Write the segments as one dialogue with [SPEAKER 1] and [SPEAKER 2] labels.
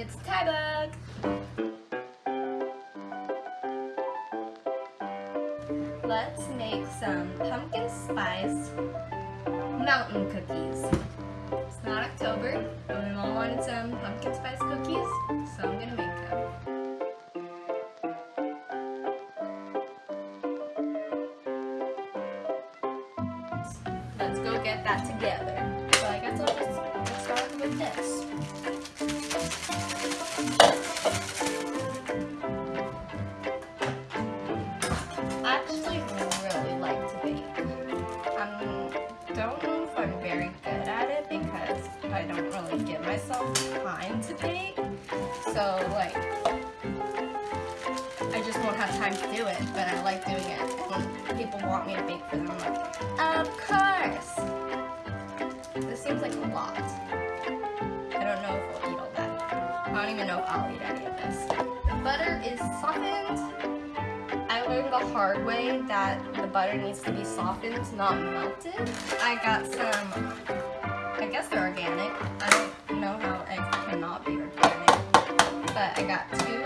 [SPEAKER 1] It's Tybug! Let's make some pumpkin spice mountain cookies. It's not October, but my mom wanted some pumpkin spice cookies, so I'm gonna make them. Let's go get that together. So I guess I'll just get started with this. I just won't have time to do it, but I like doing it. And people want me to bake for them, I'm like, of course! This seems like a lot. I don't know if we'll eat all that. I don't even know if I'll eat any of this. The butter is softened. I learned the hard way that the butter needs to be softened, not melted. I got some, I guess they're organic. I don't know how eggs cannot be organic. But I got two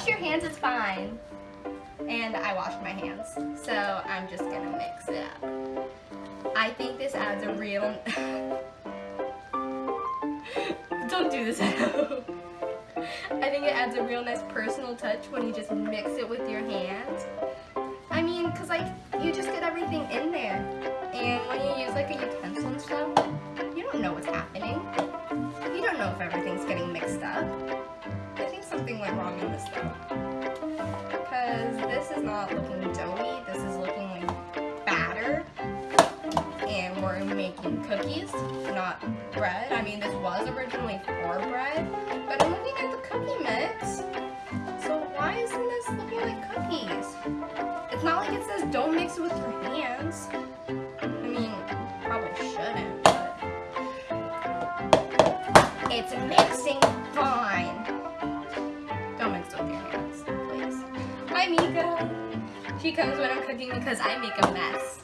[SPEAKER 1] wash your hands, it's fine. And I washed my hands, so I'm just gonna mix it up. I think this adds a real... Don't do this at home. I think it adds a real nice personal touch when you just mix it with your hands. I mean, cause like, you just get everything in there. And when you use like a utensil and stuff, you don't know what's happening. You don't know if everything's getting mixed up. This. Because this is not looking doughy, this is looking like batter. And we're making cookies, not bread. I mean, this was originally for bread, but I'm looking at the cookie mix. So why isn't this looking like cookies? It's not like it says don't mix it with your hands. Comes when I'm cooking because I make a mess.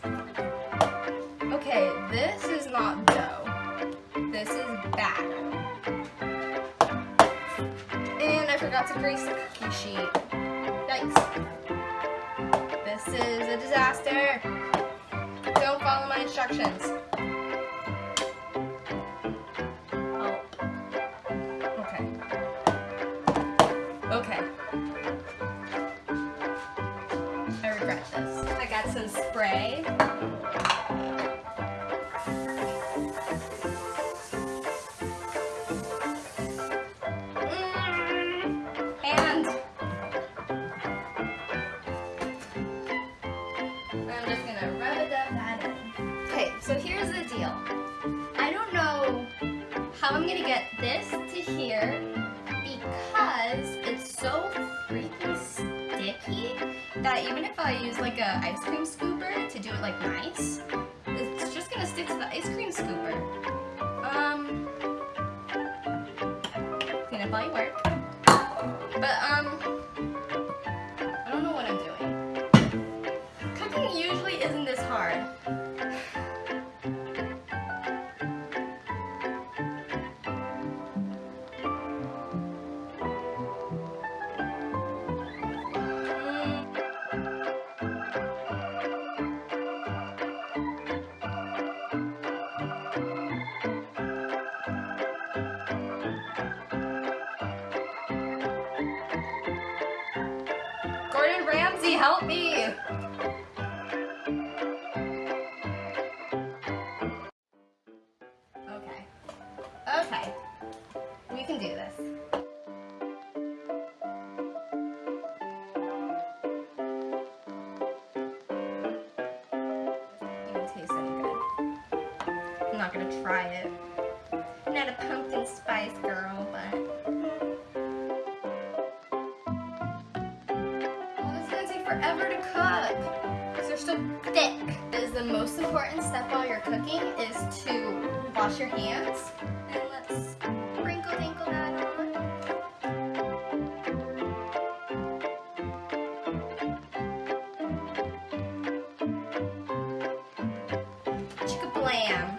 [SPEAKER 1] Okay, this is not dough. This is batter. And I forgot to grease the cookie sheet. Yikes. This is a disaster. Don't follow my instructions. Mm, okay, so here's the deal. I don't know how I'm gonna get this to here because it's so freaking sticky that even if I use like a ice cream scooper to do it like nice, it's just gonna stick to the ice cream scooper. help me! Okay. Okay. We can do this. Taste any good. I'm not gonna try it. I'm not a pumpkin spice girl, but forever to cook because they're so thick. Is the most important step while you're cooking is to wash your hands. And let's sprinkle dinkle that on. Chicka blam.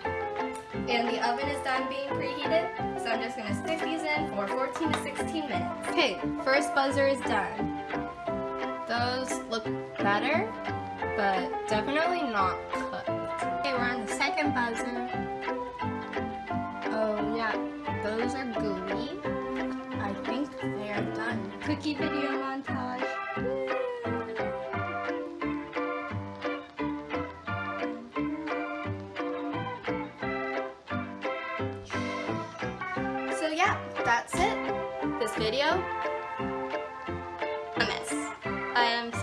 [SPEAKER 1] And the oven is done being preheated, so I'm just gonna stick these in for 14 to 16 minutes. Okay, first buzzer is done. Those look better, but definitely not cooked. Okay, we're on the second buzzer. Oh yeah, those are gooey. I think they are done. Cookie video montage. So yeah, that's it. This video,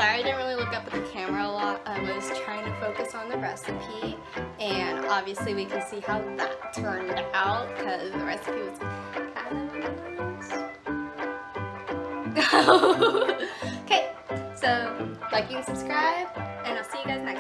[SPEAKER 1] sorry I didn't really look up at the camera a lot. I was trying to focus on the recipe and obviously we can see how that turned out because the recipe was kind of okay, so like and subscribe and I'll see you guys next.